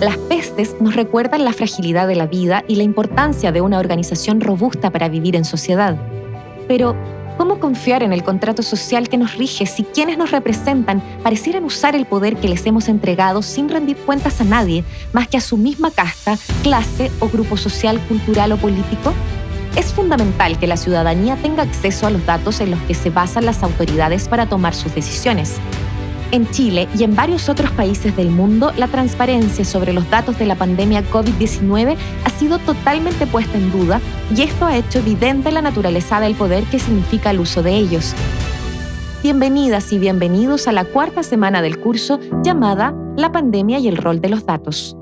Las pestes nos recuerdan la fragilidad de la vida y la importancia de una organización robusta para vivir en sociedad. Pero, ¿cómo confiar en el contrato social que nos rige si quienes nos representan parecieran usar el poder que les hemos entregado sin rendir cuentas a nadie más que a su misma casta, clase o grupo social, cultural o político? Es fundamental que la ciudadanía tenga acceso a los datos en los que se basan las autoridades para tomar sus decisiones. En Chile y en varios otros países del mundo, la transparencia sobre los datos de la pandemia COVID-19 ha sido totalmente puesta en duda y esto ha hecho evidente la naturaleza del poder que significa el uso de ellos. Bienvenidas y bienvenidos a la cuarta semana del curso llamada La pandemia y el rol de los datos.